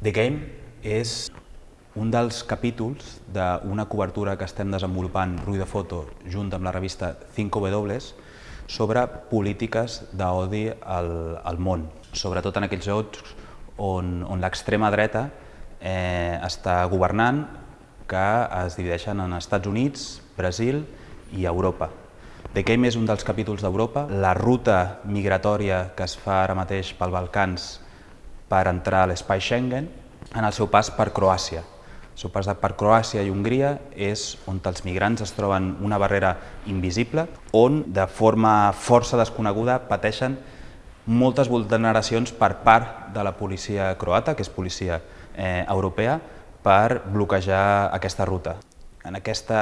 The Game és un dels capítols d'una cobertura que estem desenvolupant Rui de Foto junt amb la revista 5W sobre polítiques d'odi al, al món, sobretot en aquells llocs on, on l'extrema dreta eh, està governant, que es divideixen en Estats Units, Brasil i Europa. The Game és un dels capítols d'Europa. La ruta migratòria que es fa ara mateix pel Balcans per entrar a l'espai Schengen en el seu pas per Croàcia. El seu pas per Croàcia i Hongria és on els migrants es troben una barrera invisible, on de forma força desconeguda pateixen moltes vulneracions per part de la policia croata, que és policia eh, europea, per bloquejar aquesta ruta. En aquesta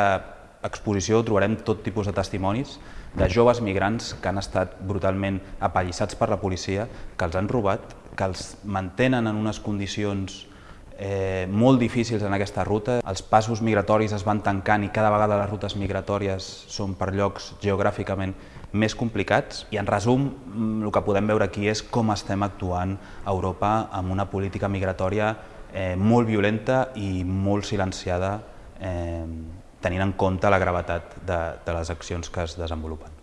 exposició trobarem tot tipus de testimonis de joves migrants que han estat brutalment apallissats per la policia, que els han robat, que els mantenen en unes condicions eh, molt difícils en aquesta ruta. Els passos migratoris es van tancant i cada vegada les rutes migratòries són per llocs geogràficament més complicats i en resum mm, el que podem veure aquí és com estem actuant a Europa amb una política migratòria eh, molt violenta i molt silenciada eh, tenint en compte la gravetat de, de les accions que es desenvolupen.